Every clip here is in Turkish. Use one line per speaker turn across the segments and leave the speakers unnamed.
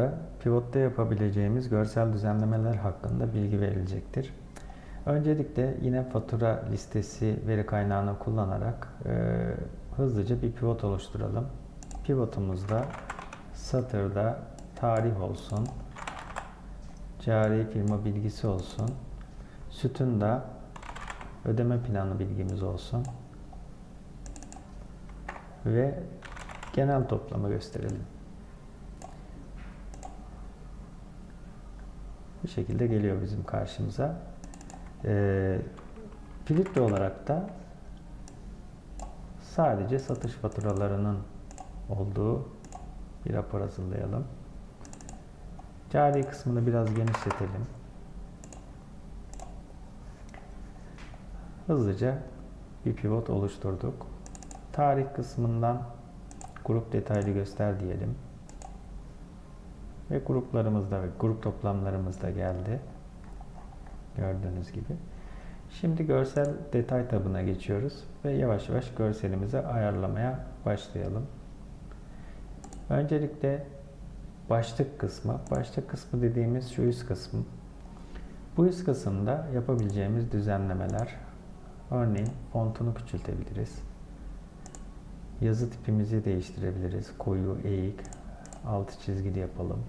kısmında pivotta yapabileceğimiz görsel düzenlemeler hakkında bilgi verilecektir. Öncelikle yine fatura listesi veri kaynağını kullanarak e, hızlıca bir pivot oluşturalım. Pivotumuzda satırda tarih olsun, cari firma bilgisi olsun, sütunda ödeme planı bilgimiz olsun ve genel toplamı gösterelim. Bu şekilde geliyor bizim karşımıza. Ee, filtre olarak da sadece satış faturalarının olduğu bir rapor hazırlayalım. Cari kısmını biraz genişletelim. Hızlıca bir pivot oluşturduk. Tarih kısmından grup detaylı göster diyelim. Ve gruplarımız da ve grup toplamlarımız da geldi. Gördüğünüz gibi. Şimdi görsel detay tabına geçiyoruz ve yavaş yavaş görselimizi ayarlamaya başlayalım. Öncelikle başlık kısmı. Başlık kısmı dediğimiz şu üst kısım. Bu üst kısımda yapabileceğimiz düzenlemeler. Örneğin fontunu küçültebiliriz. Yazı tipimizi değiştirebiliriz. Koyu, eğik, altı çizgili yapalım.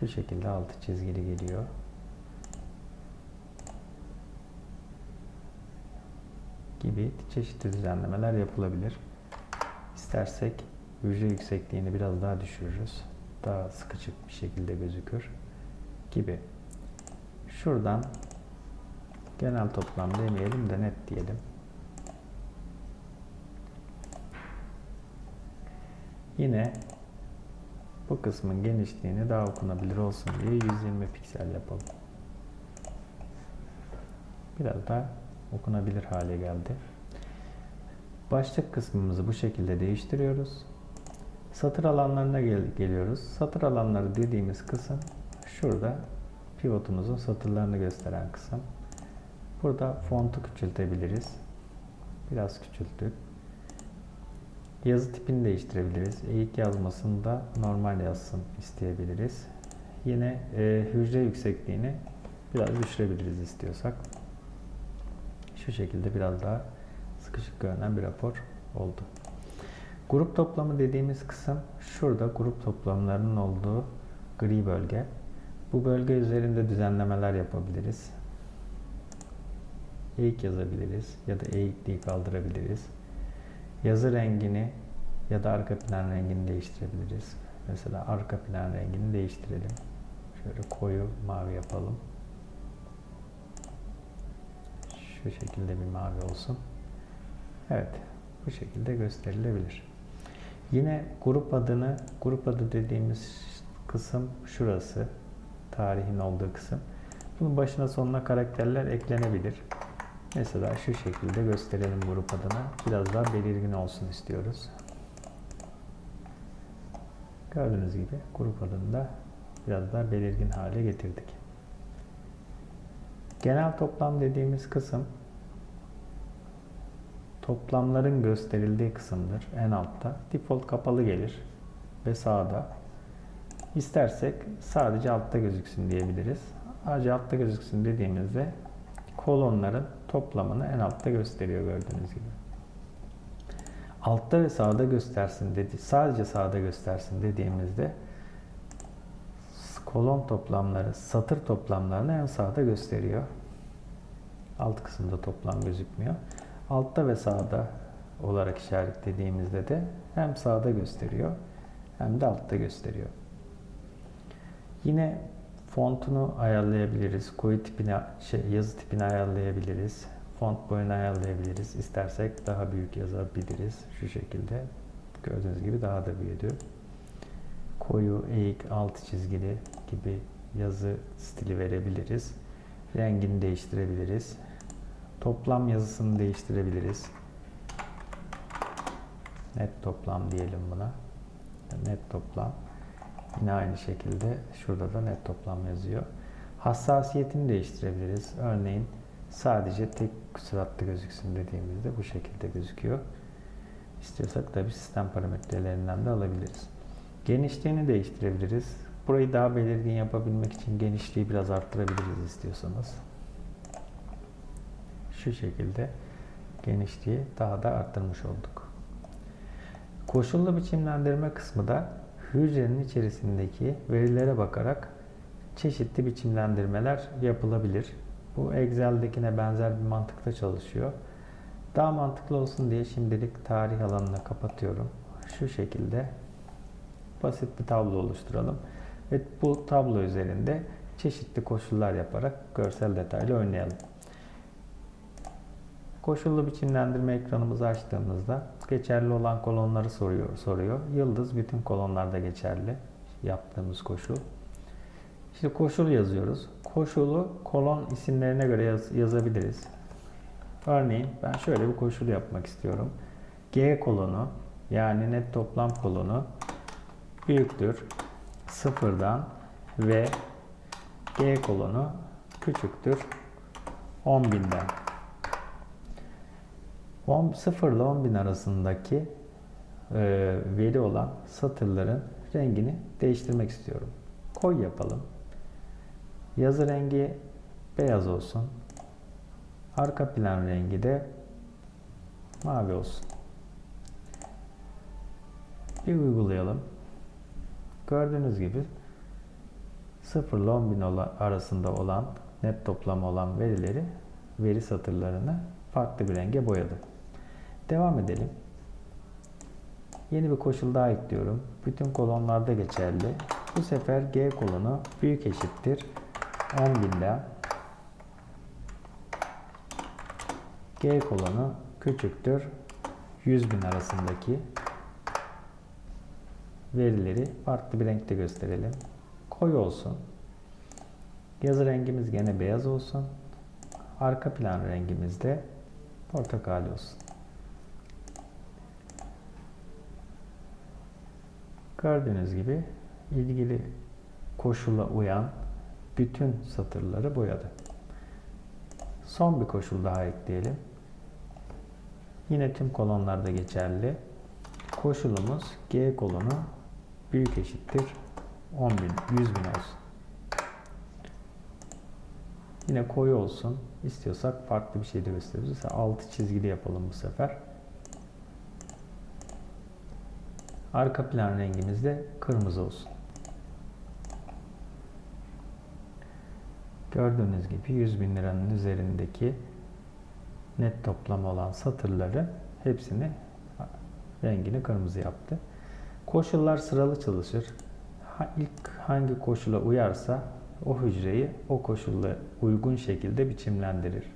Şu şekilde altı çizgili geliyor. gibi çeşitli düzenlemeler yapılabilir. İstersek hücre yüksekliğini biraz daha düşürürüz. Daha sıkıcık bir şekilde gözükür gibi. Şuradan genel toplam demeyelim de net diyelim. Yine bu kısmın genişliğini daha okunabilir olsun diye 120 piksel yapalım. Biraz daha okunabilir hale geldi. Başlık kısmımızı bu şekilde değiştiriyoruz. Satır alanlarına gel geliyoruz. Satır alanları dediğimiz kısım şurada pivotumuzun satırlarını gösteren kısım. Burada fontu küçültebiliriz. Biraz küçülttük. Yazı tipini değiştirebiliriz. Eğik yazmasını da normal yazsın isteyebiliriz. Yine e, hücre yüksekliğini biraz düşürebiliriz istiyorsak. Şu şekilde biraz daha sıkışık görünen bir rapor oldu. Grup toplamı dediğimiz kısım şurada grup toplamlarının olduğu gri bölge. Bu bölge üzerinde düzenlemeler yapabiliriz. Eğik yazabiliriz ya da eğikliği kaldırabiliriz. Yazı rengini ya da arka plan rengini değiştirebiliriz. Mesela arka plan rengini değiştirelim. Şöyle koyu mavi yapalım. Şu şekilde bir mavi olsun. Evet, bu şekilde gösterilebilir. Yine grup adını, grup adı dediğimiz kısım şurası. Tarihin olduğu kısım. Bunun başına sonuna karakterler eklenebilir. Mesela şu şekilde gösterelim grup adını. Biraz daha belirgin olsun istiyoruz. Gördüğünüz gibi grup adını da biraz daha belirgin hale getirdik. Genel toplam dediğimiz kısım toplamların gösterildiği kısımdır. En altta. Default kapalı gelir ve sağda. İstersek sadece altta gözüksün diyebiliriz. Sadece altta gözüksün dediğimizde kolonların toplamını en altta gösteriyor gördüğünüz gibi. Altta ve sağda göstersin dedi. Sadece sağda göstersin dediğimizde kolon toplamları, satır toplamlarını en sağda gösteriyor. Alt kısımda toplam gözükmüyor. Altta ve sağda olarak işaretlediğimizde de hem sağda gösteriyor hem de altta gösteriyor. Yine fontunu ayarlayabiliriz. Koyu tipini, şey, yazı tipini ayarlayabiliriz. Font boyunu ayarlayabiliriz. İstersek daha büyük yazabiliriz. Şu şekilde. Gördüğünüz gibi daha da büyüdü. Koyu, eğik, altı çizgili gibi yazı stili verebiliriz. Rengini değiştirebiliriz. Toplam yazısını değiştirebiliriz. Net toplam diyelim buna. Net toplam. Yine aynı şekilde şurada da net toplam yazıyor. Hassasiyetini değiştirebiliriz. Örneğin sadece tek süratli gözüksün dediğimizde bu şekilde gözüküyor. İstiyorsak tabi sistem parametrelerinden de alabiliriz. Genişliğini değiştirebiliriz. Burayı daha belirgin yapabilmek için genişliği biraz arttırabiliriz istiyorsanız. Şu şekilde genişliği daha da arttırmış olduk. Koşullu biçimlendirme kısmı da hücrenin içerisindeki verilere bakarak çeşitli biçimlendirmeler yapılabilir. Bu Excel'dekine benzer bir mantıkta çalışıyor. Daha mantıklı olsun diye şimdilik tarih alanını kapatıyorum. Şu şekilde basit bir tablo oluşturalım. Ve bu tablo üzerinde çeşitli koşullar yaparak görsel detaylı oynayalım. Koşullu biçimlendirme ekranımızı açtığımızda geçerli olan kolonları soruyor. soruyor. Yıldız bütün kolonlarda geçerli yaptığımız koşul. İşte koşul yazıyoruz. Koşulu kolon isimlerine göre yaz, yazabiliriz. Örneğin ben şöyle bir koşul yapmak istiyorum. G kolonu yani net toplam kolonu büyüktür sıfırdan ve G kolonu küçüktür 10.000'den. 10, 0 ile 10.000 arasındaki e, veri olan satırların rengini değiştirmek istiyorum. Koy yapalım. Yazı rengi beyaz olsun. Arka plan rengi de mavi olsun. Bir uygulayalım. Gördüğünüz gibi 0 ile 10 bin arasında olan net toplam olan verileri veri satırlarını farklı bir renge boyadı. Devam edelim. Yeni bir koşul daha ekliyorum. Bütün kolonlarda geçerli. Bu sefer G kolonu büyük eşittir 10 binde G kolonu küçüktür 100 bin arasındaki verileri farklı bir renkte gösterelim. Koyu olsun. Yazı rengimiz gene beyaz olsun. Arka plan rengimiz de portakal olsun. Gördüğünüz gibi ilgili koşula uyan bütün satırları boyadı. Son bir koşul daha ekleyelim. Yine tüm kolonlarda geçerli. Koşulumuz G kolonu büyük eşittir 10.000, 100.000 olsun. Yine koyu olsun. İstiyorsak farklı bir şey de gösteririz. Mesela altı çizgili yapalım bu sefer. Arka plan rengimiz de kırmızı olsun. Gördüğünüz gibi 100 bin liranın üzerindeki net toplam olan satırları hepsini rengini kırmızı yaptı. Koşullar sıralı çalışır. İlk hangi koşula uyarsa o hücreyi o koşulla uygun şekilde biçimlendirir.